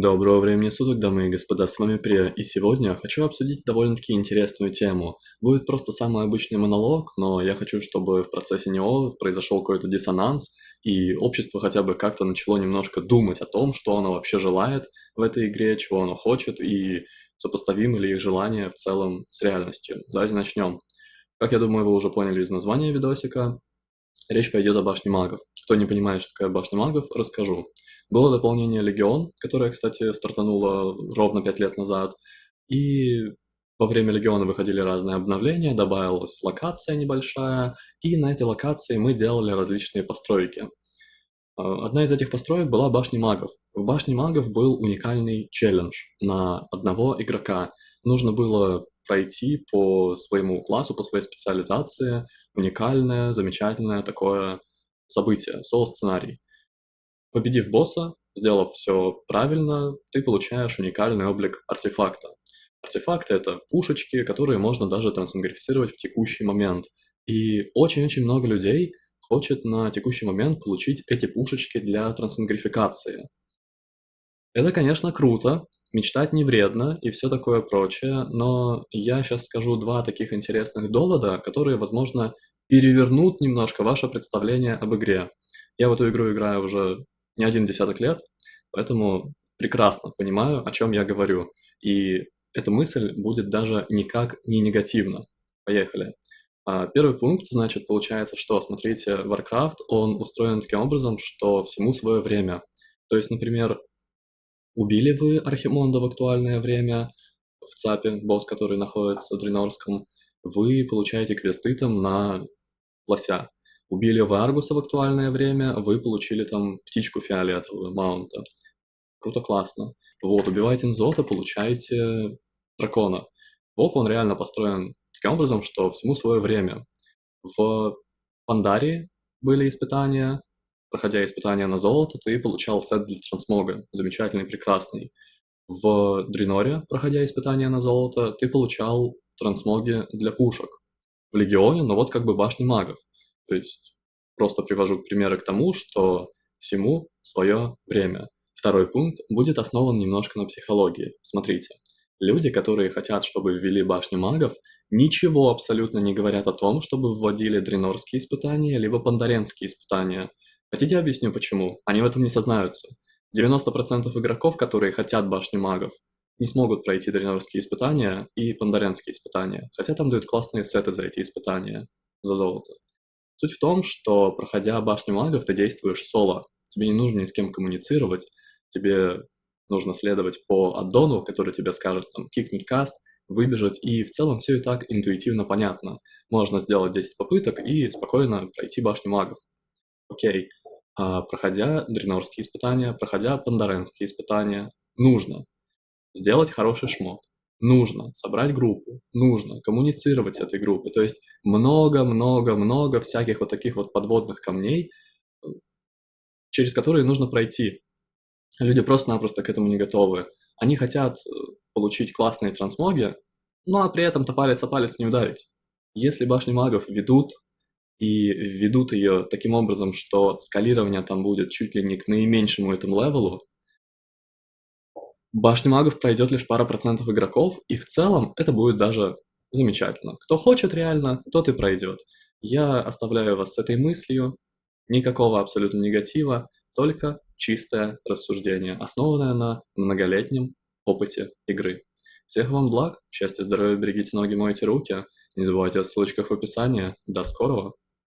Доброго времени суток, дамы и господа, с вами Прия, и сегодня хочу обсудить довольно-таки интересную тему. Будет просто самый обычный монолог, но я хочу, чтобы в процессе него произошел какой-то диссонанс, и общество хотя бы как-то начало немножко думать о том, что оно вообще желает в этой игре, чего оно хочет, и сопоставимы ли их желания в целом с реальностью. Давайте начнем. Как я думаю, вы уже поняли из названия видосика, речь пойдет о башне магов. Кто не понимает, что такое башня магов, расскажу. Было дополнение «Легион», которое, кстати, стартануло ровно 5 лет назад. И во время «Легиона» выходили разные обновления, добавилась локация небольшая, и на этой локации мы делали различные постройки. А, одна из этих построек была башня магов. В башне магов был уникальный челлендж на одного игрока. Нужно было пройти по своему классу, по своей специализации уникальное, замечательное такое событие, соло-сценарий. Победив босса, сделав все правильно, ты получаешь уникальный облик артефакта. Артефакты — это пушечки, которые можно даже трансмогрифицировать в текущий момент. И очень-очень много людей хочет на текущий момент получить эти пушечки для трансмогрификации. Это, конечно, круто, мечтать не вредно и все такое прочее, но я сейчас скажу два таких интересных довода, которые, возможно, перевернут немножко ваше представление об игре. Я в эту игру играю уже не один десяток лет, поэтому прекрасно понимаю, о чем я говорю. И эта мысль будет даже никак не негативна. Поехали. А, первый пункт, значит, получается, что, смотрите, Warcraft, он устроен таким образом, что всему свое время. То есть, например, убили вы Архимонда в актуальное время, в ЦАПе, босс, который находится в Дренорском, вы получаете квесты там на лося. Убили вы Аргуса в актуальное время, вы получили там птичку фиолетовую, маунта. Круто, классно. Вот, убиваете Нзота, получаете дракона. Вов, он реально построен таким образом, что всему свое время. В Пандарии были испытания, проходя испытания на золото, ты получал сет для трансмога, замечательный, прекрасный. В Дреноре, проходя испытания на золото, ты получал трансмоги для пушек. В Легионе, ну вот как бы башни магов. То есть просто привожу примеры к тому, что всему свое время. Второй пункт будет основан немножко на психологии. Смотрите, люди, которые хотят, чтобы ввели башню магов, ничего абсолютно не говорят о том, чтобы вводили дренорские испытания, либо пандаренские испытания. Хотите объясню почему? Они в этом не сознаются. 90% игроков, которые хотят башню магов, не смогут пройти дренорские испытания и пандаренские испытания, хотя там дают классные сеты за эти испытания, за золото. Суть в том, что, проходя башню магов, ты действуешь соло. Тебе не нужно ни с кем коммуницировать, тебе нужно следовать по аддону, который тебе скажет, там, кикнуть каст, выбежать, и в целом все и так интуитивно понятно. Можно сделать 10 попыток и спокойно пройти башню магов. Окей. А, проходя дренорские испытания, проходя пандаренские испытания, нужно сделать хороший шмот нужно собрать группу, нужно коммуницировать с этой группой. То есть много-много-много всяких вот таких вот подводных камней, через которые нужно пройти. Люди просто-напросто к этому не готовы. Они хотят э, получить классные трансмоги, ну а при этом-то палец о палец не ударить. Если башни магов ведут и ведут ее таким образом, что скалирование там будет чуть ли не к наименьшему этому левелу, Башню магов пройдет лишь пара процентов игроков, и в целом это будет даже замечательно. Кто хочет реально, тот и пройдет. Я оставляю вас с этой мыслью. Никакого абсолютно негатива, только чистое рассуждение, основанное на многолетнем опыте игры. Всех вам благ, счастья, здоровья, берегите ноги, мойте руки. Не забывайте о ссылочках в описании. До скорого!